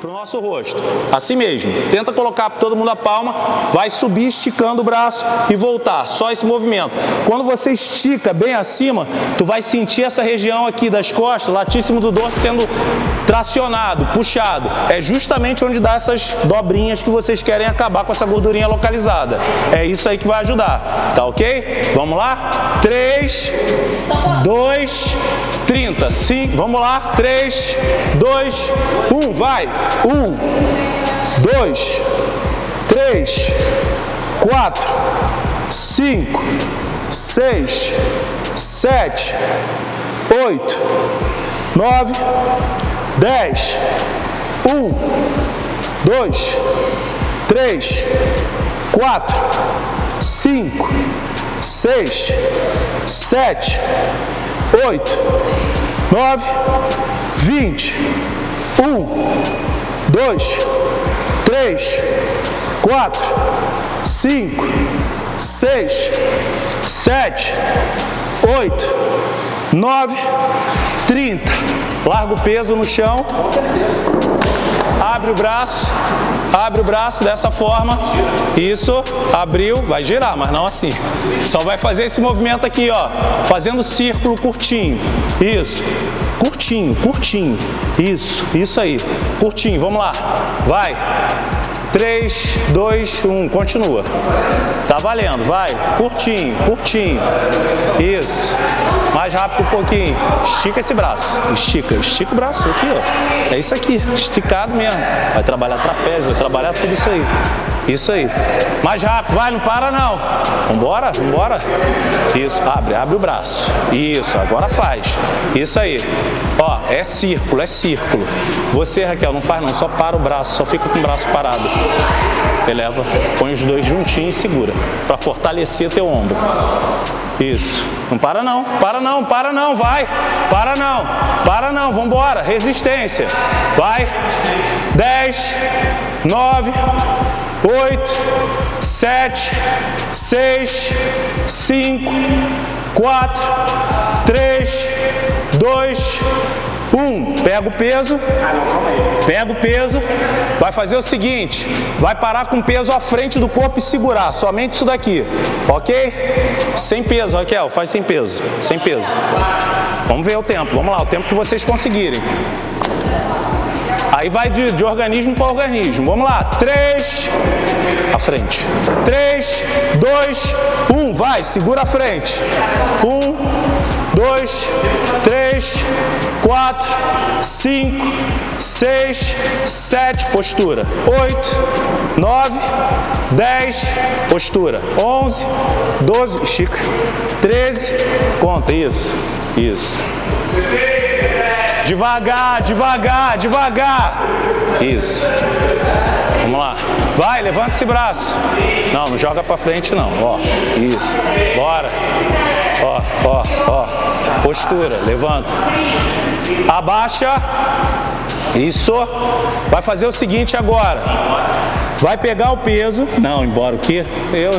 para o nosso rosto. Assim mesmo. Tenta colocar todo mundo a palma, vai subir esticando o braço e voltar. Só esse movimento. Quando você estica bem acima, tu vai sentir essa região aqui das costas, latíssimo do dorso, sendo tracionado, puxado. É justamente onde dá essas dobrinhas que vocês querem acabar com essa gordurinha localizada. É isso aí que vai ajudar. Tá ok? Vamos lá? 3, 2, 30. Sim, vamos lá. 3, 2, 1, vai. 1, 2, 3, 4, 5, 6, 7, 8, 9, 10, 1, 2, 3, 4, 5, 6, 7, 8, 9, 20, 1, dois, três, quatro, cinco, seis, sete, oito, nove, trinta. Larga o peso no chão. Abre o braço, abre o braço dessa forma. Isso, abriu, vai girar, mas não assim. Só vai fazer esse movimento aqui, ó, fazendo círculo curtinho. Isso. Curtinho, curtinho. Isso, isso aí. Curtinho, vamos lá. Vai. 3, 2, 1, continua. Tá valendo, vai. Curtinho, curtinho. Isso. Mais rápido um pouquinho. Estica esse braço. Estica, estica o braço aqui, ó. É isso aqui, esticado mesmo. Vai trabalhar trapézio, vai trabalhar tudo isso aí. Isso aí. Mais rápido, vai, não para não. Vambora, vambora. Isso, abre, abre o braço. Isso, agora faz. Isso aí. Ó, é círculo, é círculo. Você, Raquel, não faz não, só para o braço, só fica com o braço parado. Eleva, põe os dois juntinhos e segura, para fortalecer teu ombro. Isso. Não para não, para não, para não, vai. Para não, para não, vambora. Resistência. Vai. 10, 9, 8, 7, 6, 5, 4, 3, 2, 1. Pega o peso, pega o peso, vai fazer o seguinte, vai parar com o peso à frente do corpo e segurar, somente isso daqui, ok? Sem peso, Raquel, faz sem peso, sem peso. Vamos ver o tempo, vamos lá, o tempo que vocês conseguirem. Aí vai de, de organismo para organismo. Vamos lá. 3, à frente. 3, 2, 1. Vai, segura a frente. 1, 2, 3, 4, 5, 6, 7, postura. 8, 9, 10, postura. 11, 12, estica. 13, conta, isso, isso. Devagar, devagar, devagar. Isso. Vamos lá. Vai, levanta esse braço. Não, não joga pra frente não. Ó, isso. Bora. Ó, ó, ó. Postura, levanta. Abaixa. Isso. Vai fazer o seguinte agora. Vai pegar o peso, não, embora o quê? Eu,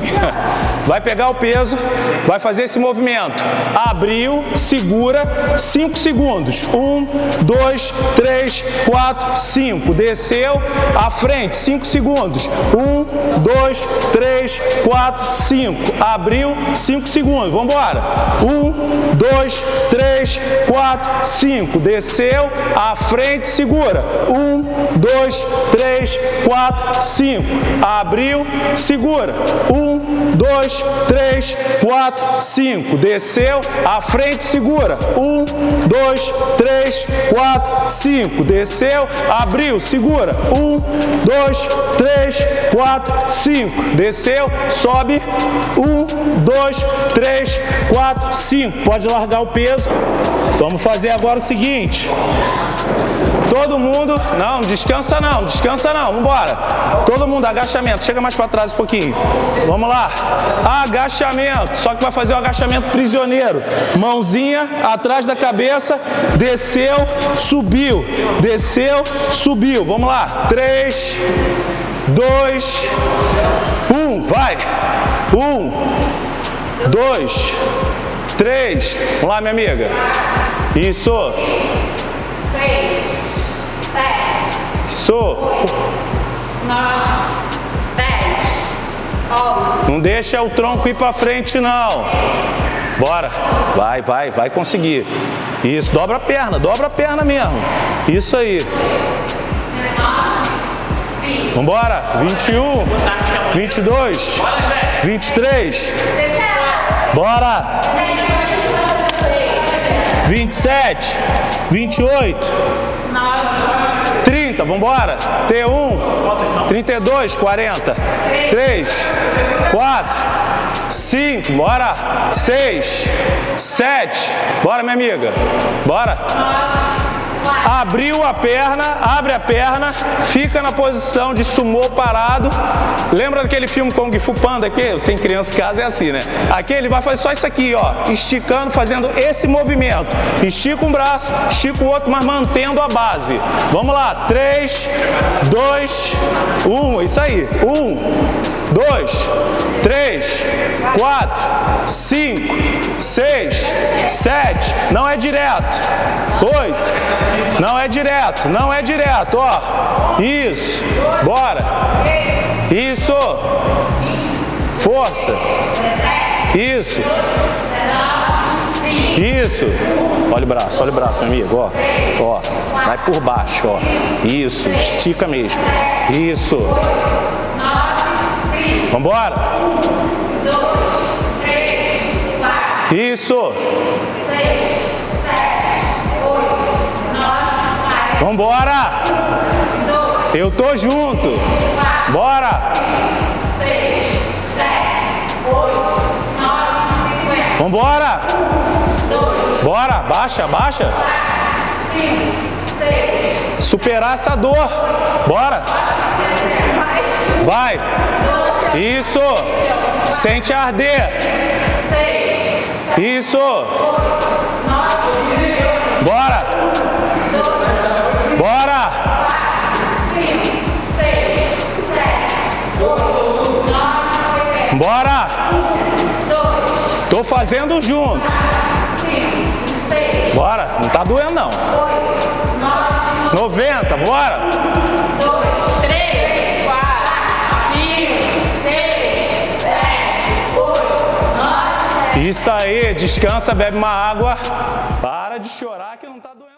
vai pegar o peso, vai fazer esse movimento. Abriu, segura, 5 segundos. 1, 2, 3, 4, 5. Desceu, à frente, 5 segundos. 1, 2, 3, 4, 5. Abriu, 5 segundos. Vamos embora. 1, 2, 3, 4, 5. Desceu, à frente, segura. 1, 2, 3, 4, 5. 5, abriu, segura, 1, 2, 3, 4, 5, desceu, à frente, segura, 1, 2, 3, 4, 5, desceu, abriu, segura, 1, 2, 3, 4, 5, desceu, sobe, 1, 2, 3, 4, 5, pode largar o peso, vamos fazer agora o seguinte, Todo mundo, não, descansa não, descansa não, vambora. Todo mundo, agachamento, chega mais para trás um pouquinho. Vamos lá, agachamento, só que vai fazer o agachamento prisioneiro. Mãozinha atrás da cabeça, desceu, subiu, desceu, subiu. Vamos lá, três, dois, um, vai. Um, dois, três. Vamos lá, minha amiga. Isso. Isso. 9, 10, 11, Não deixa o tronco ir pra frente, não. Bora. Vai, vai, vai conseguir. Isso, dobra a perna, dobra a perna mesmo. Isso aí. Vambora. 21, 22, 23. Bora. 27, 28, 30, vambora. T1, 32, 40, 3, 4, 5, bora. 6, 7, bora minha amiga. Bora. Abriu a perna, abre a perna, fica na posição de sumô parado. Lembra daquele filme Kung Fu Panda aqui? Tem criança em casa, é assim, né? Aqui ele vai fazer só isso aqui, ó, esticando, fazendo esse movimento. Estica um braço, estica o outro, mas mantendo a base. Vamos lá, 3, 2, 1, isso aí. 1, 2, 3, 4, 5, 6, 7, não é direto. 8, não é direto, não é direto, ó. Isso, bora. Força. Isso. Isso. Olha o braço, olha o braço, meu amigo, ó. Ó, vai por baixo, ó. Isso, estica mesmo. Isso. Vambora. Isso. Vambora. Eu tô junto. Bora. Vambora. Bora, baixa, baixa. Superar essa dor. Bora. Vai. Isso. Sente arder. Isso. Bora. Bora. Bora. Tô fazendo junto. Bora. Não tá doendo não. 90. Bora. 3, 4, 5, 6, 7, 8, 9, Isso aí. Descansa, bebe uma água. Para de chorar que não tá doendo.